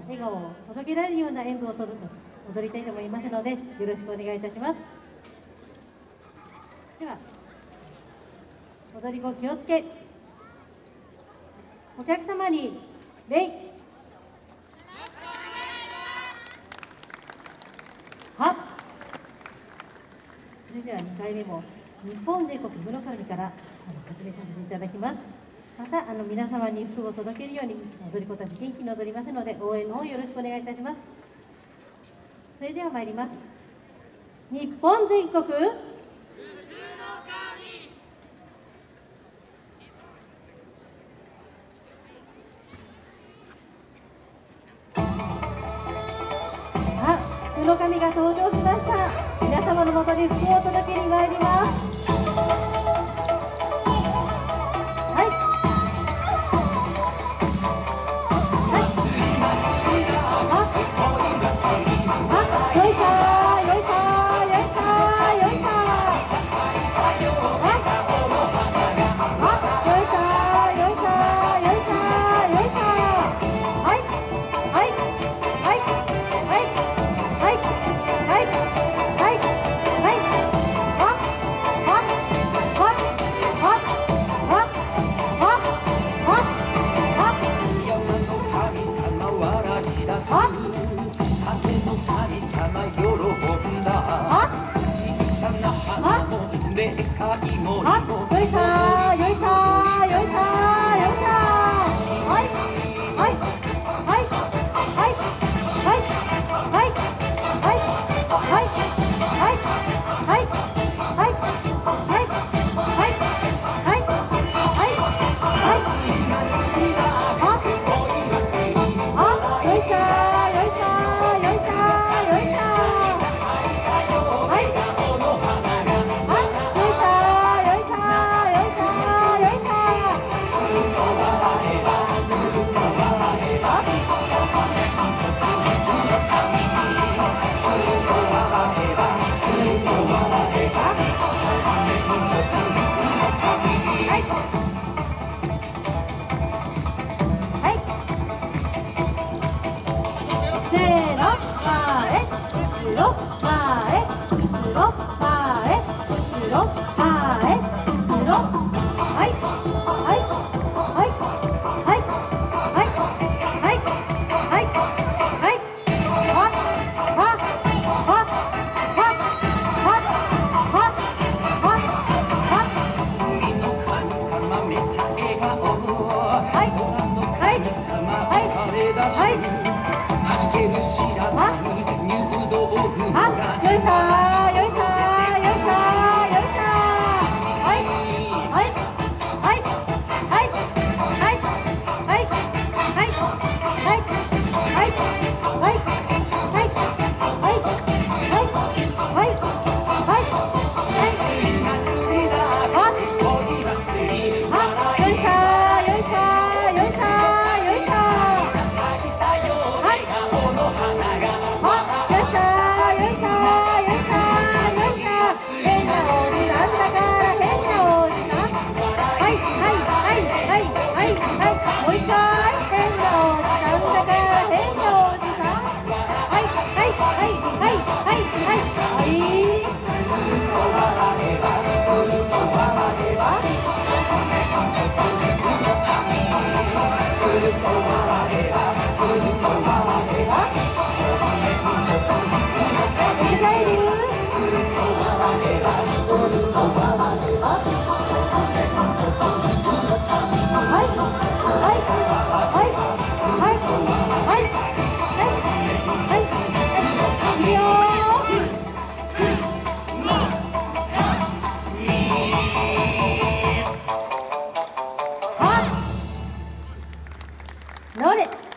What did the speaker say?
の笑顔を届けられるような演舞をと踊りたいと思いますのでよろしくお願いいたします。では踊り子気をつけ。お客様に礼はそれでは2回目も日本全国室神からあの始めさせていただきます。またあの皆様に福を届けるように踊り子たち元気に踊りますので応援の方よろしくお願いいたします。それでは参ります。日本全国。福の神が登場しました。皆様のもとに福を届けに参ります。風の神様喜んだちっちゃな花もでかい森もよいさよいさよいさよいさはいはい。ろ前後ろ前後ろ前ろはい。はい。はい。はい。はい。はい。はい。はい。من عندك 乗れ